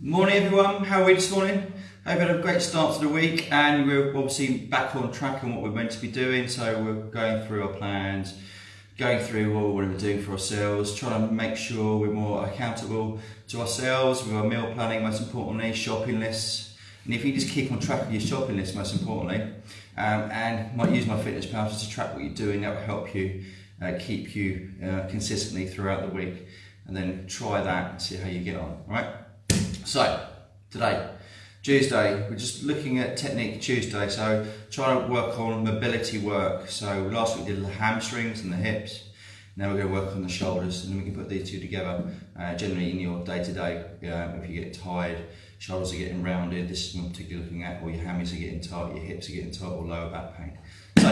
Morning everyone, how are we this morning? Hope had a great start to the week and we're obviously back on track on what we're meant to be doing. So we're going through our plans, going through what we're doing for ourselves, trying to make sure we're more accountable to ourselves with our meal planning, most importantly, shopping lists. And if you just keep on track of your shopping list, most importantly, um, and might use my MyFitnessPal just to track what you're doing, that will help you uh, keep you uh, consistently throughout the week. And then try that and see how you get on, all right? So, today, Tuesday, we're just looking at Technique Tuesday, so trying to work on mobility work. So last week we did the hamstrings and the hips, now we're going to work on the shoulders and then we can put these two together. Uh, generally in your day-to-day, -day, if you get tired, shoulders are getting rounded, this is I'm particularly looking at, or your hammies are getting tight, your hips are getting tight, or lower back pain. So,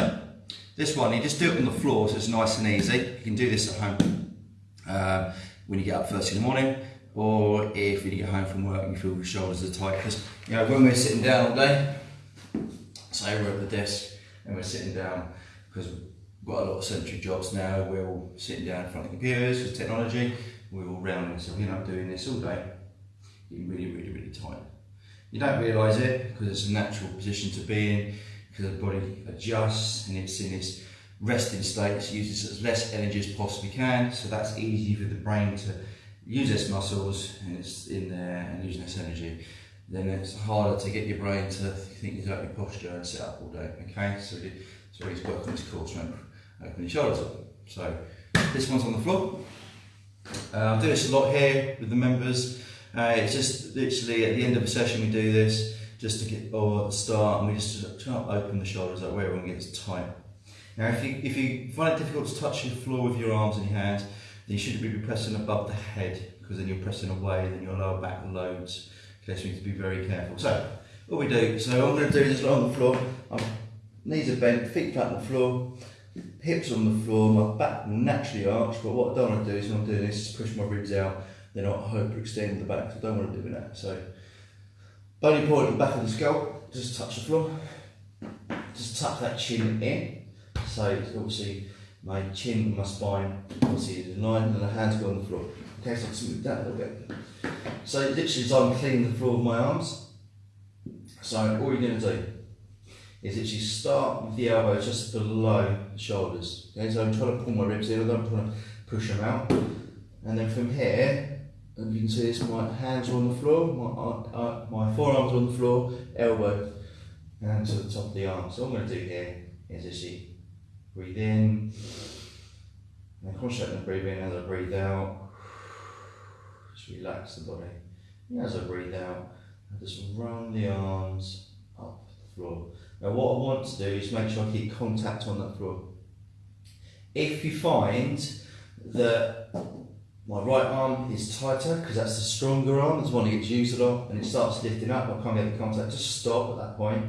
this one, you just do it on the floor, so it's nice and easy. You can do this at home uh, when you get up first in the morning or if you get home from work and you feel your shoulders are tight. Because you know when we're sitting down all day, say we're at the desk and we're sitting down because we've got a lot of sedentary jobs now. We're all sitting down in front of computers with technology. We're all rounding, so we're not doing this all day. Getting really, really, really tight. You don't realise it because it's a natural position to be in because the body adjusts and it's in this resting state. It uses as less energy as possibly can, so that's easy for the brain to use its muscles and it's in there and using its energy, then it's harder to get your brain to think about your posture and sit up all day. Okay, so so he's working his core strength, open your shoulders up. So this one's on the floor. Uh, I do this a lot here with the members. Uh, it's just literally at the end of a session we do this just to get or at the start and we just try to open the shoulders up where everyone gets tight. Now if you if you find it difficult to touch the floor with your arms and your hands, you shouldn't be pressing above the head because then you're pressing away, then your lower back loads. Okay, so you need to be very careful. So, what we do, so I'm going to do this on the floor. Knees are bent, feet flat on the floor, hips on the floor, my back will naturally arch, but what I don't want to do is when I'm doing this is push my ribs out, they're not hyperextend the back, so I don't want to do that. So, bony point at the back of the skull, just touch the floor, just tuck that chin in. So, obviously, my chin my spine obviously is in line and the hands go on the floor. Okay, so I'll smooth that a little bit. So literally as I'm cleaning the floor with my arms, so all you're to do is literally start with the elbow just below the shoulders. Okay, so I'm trying to pull my ribs in, I don't want to push them out. And then from here, and you can see this, my hands are on the floor, my, uh, uh my forearms are on the floor, elbow, and to the top of the arm. So I'm going to do here is actually Breathe in. And concentrate on breathing as I breathe out. Just relax the body. And as I breathe out, I just run the arms up the floor. Now what I want to do is make sure I keep contact on that floor. If you find that my right arm is tighter because that's the stronger arm, the one that gets used a lot, and it starts lifting up, I can't get the contact, just stop at that point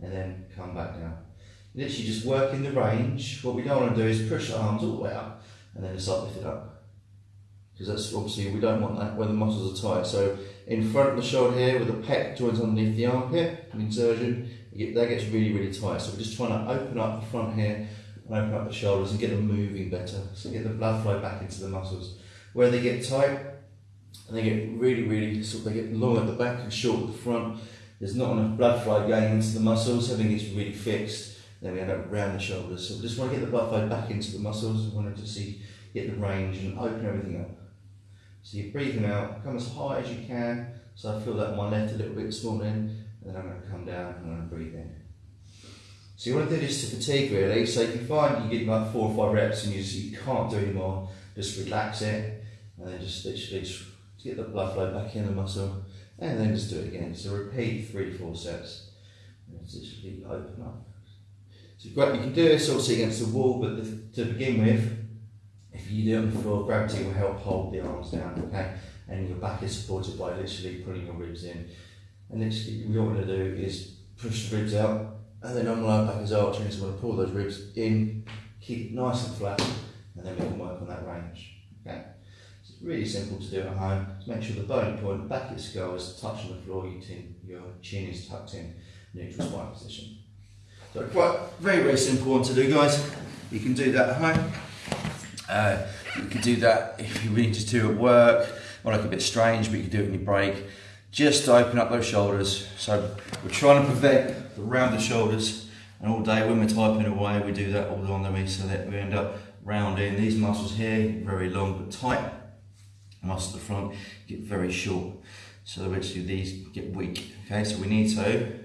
and then come back down literally just work in the range. What we don't want to do is push the arms all the way up and then start lifting up. Because that's obviously, we don't want that where the muscles are tight. So in front of the shoulder here with the pec joins underneath the armpit, an insertion, get, that gets really, really tight. So we're just trying to open up the front here and open up the shoulders and get them moving better. So get the blood flow back into the muscles. Where they get tight, and they get really, really, sort of, they get long at the back and short at the front, there's not enough blood flow going into the muscles, everything gets really fixed then we end up around the shoulders. So we just want to get the blood flow back into the muscles. We want to see get the range and open everything up. So you're breathing out, come as high as you can. So I feel that my left a little bit this morning, and then I'm going to come down and I'm going to breathe in. So you want to do this to fatigue really. So if you find you get about four or five reps and you, just, you can't do anymore, just relax it, and then just literally just get the blood flow back in the muscle, and then just do it again. So repeat three, four sets. And just literally open up. So you can do this also against the wall, but the, to begin with, if you do it on the floor, gravity will help hold the arms down, okay? And your back is supported by literally pulling your ribs in. And literally, what you want to do is push the ribs out, and then on the lower back is arching, so we want to pull those ribs in, keep it nice and flat, and then we can work on that range, okay? So it's really simple to do at home. Just make sure the bony point, the back of your skull is touching the floor, your, tin, your chin is tucked in, neutral spine position. So quite very, very simple one to do, guys. You can do that at home. Uh, you can do that if you need to do at work, or like a bit strange, but you can do it when you break. just open up those shoulders. So we're trying to prevent the rounded shoulders. And all day when we're typing away, we do that all on the so that we end up rounding these muscles here, very long but tight. Muscles at the front get very short. So which these get weak. Okay, so we need to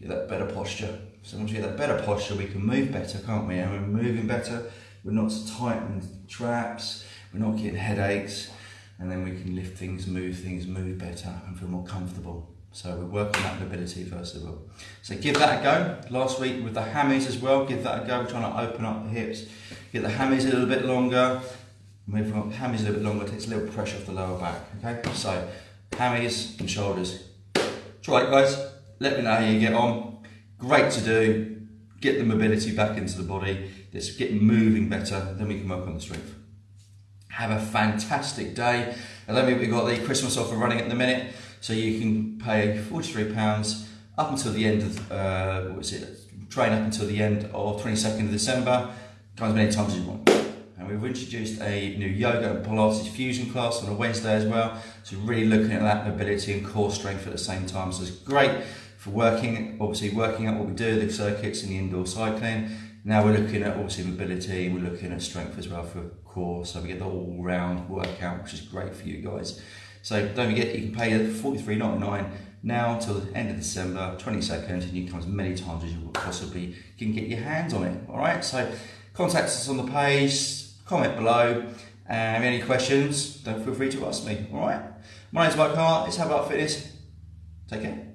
get that better posture. So once we get that better posture, we can move better, can't we? And we're moving better, we're not so tight in traps, we're not getting headaches, and then we can lift things, move things, move better, and feel more comfortable. So we're working that mobility first of all. So give that a go. Last week with the hammies as well, give that a go. We're trying to open up the hips, get the hammies a little bit longer. Move from hammies a little bit longer, takes a little pressure off the lower back. Okay, so hammies and shoulders. Try it guys, let me know how you get on. Great to do. Get the mobility back into the body. Let's get moving better, then we can work on the strength. Have a fantastic day. And then we've got the Christmas offer running at the minute. So you can pay £43 up until the end of, uh, what is it, train up until the end of 22nd of December, come as many times as you want. And we've introduced a new yoga and Pilates fusion class on a Wednesday as well. So really looking at that mobility and core strength at the same time. So it's great for working, obviously working out what we do, the circuits and the indoor cycling. Now we're looking at obviously mobility, we're looking at strength as well for core, so we get the all round workout, which is great for you guys. So don't forget, you can pay $43.99 now until the end of December, 22nd, and you can come as many times as you possibly can get your hands on it. All right, so contact us on the page, comment below, and any questions, don't feel free to ask me. All right, my name's Mike Hart, it's How About Fitness. Take care.